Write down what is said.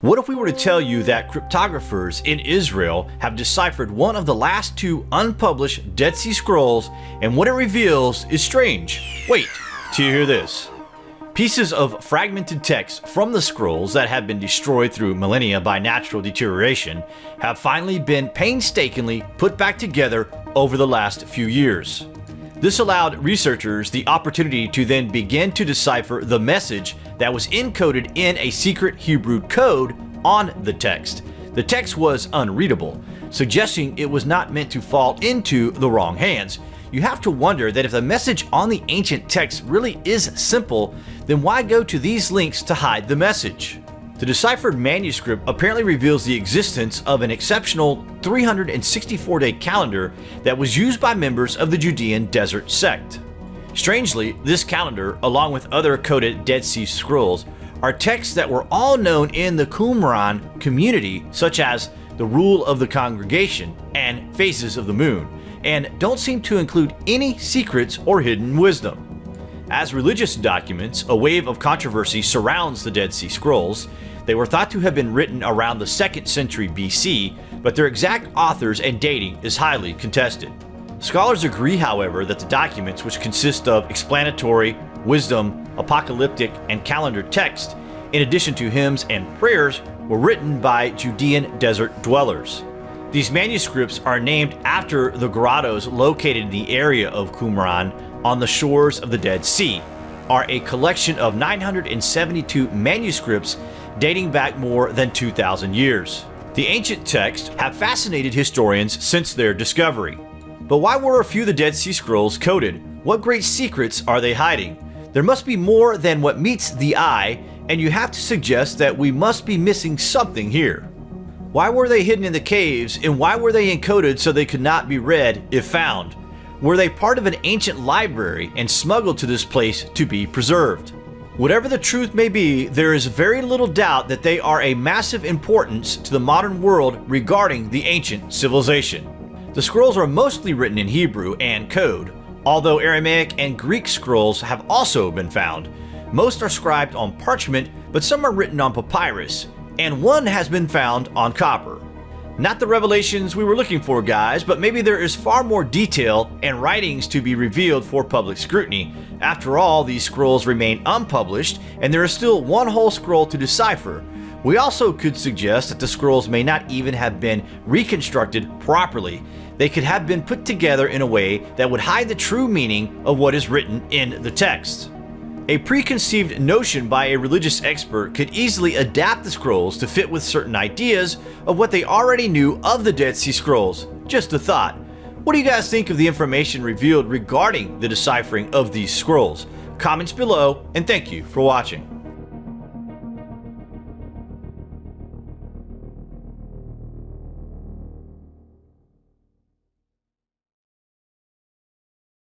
What if we were to tell you that cryptographers in Israel have deciphered one of the last two unpublished Dead Sea Scrolls and what it reveals is strange? Wait till you hear this. Pieces of fragmented text from the scrolls that have been destroyed through millennia by natural deterioration have finally been painstakingly put back together over the last few years. This allowed researchers the opportunity to then begin to decipher the message that was encoded in a secret Hebrew code on the text. The text was unreadable, suggesting it was not meant to fall into the wrong hands. You have to wonder that if the message on the ancient text really is simple, then why go to these links to hide the message? The deciphered manuscript apparently reveals the existence of an exceptional 364-day calendar that was used by members of the Judean Desert sect. Strangely, this calendar, along with other coded Dead Sea Scrolls, are texts that were all known in the Qumran community, such as the Rule of the Congregation and Phases of the Moon, and don't seem to include any secrets or hidden wisdom. As religious documents, a wave of controversy surrounds the Dead Sea Scrolls. They were thought to have been written around the 2nd century BC, but their exact authors and dating is highly contested. Scholars agree, however, that the documents, which consist of explanatory, wisdom, apocalyptic, and calendar text, in addition to hymns and prayers, were written by Judean desert dwellers. These manuscripts are named after the grottos located in the area of Qumran on the shores of the Dead Sea, are a collection of 972 manuscripts dating back more than 2,000 years. The ancient texts have fascinated historians since their discovery. But why were a few of the Dead Sea Scrolls coded? What great secrets are they hiding? There must be more than what meets the eye, and you have to suggest that we must be missing something here. Why were they hidden in the caves, and why were they encoded so they could not be read if found? Were they part of an ancient library and smuggled to this place to be preserved? Whatever the truth may be, there is very little doubt that they are a massive importance to the modern world regarding the ancient civilization. The scrolls are mostly written in Hebrew and code, although Aramaic and Greek scrolls have also been found. Most are scribed on parchment, but some are written on papyrus, and one has been found on copper. Not the revelations we were looking for, guys, but maybe there is far more detail and writings to be revealed for public scrutiny. After all, these scrolls remain unpublished, and there is still one whole scroll to decipher. We also could suggest that the scrolls may not even have been reconstructed properly. They could have been put together in a way that would hide the true meaning of what is written in the text. A preconceived notion by a religious expert could easily adapt the scrolls to fit with certain ideas of what they already knew of the Dead Sea Scrolls. Just a thought. What do you guys think of the information revealed regarding the deciphering of these scrolls? Comments below, and thank you for watching.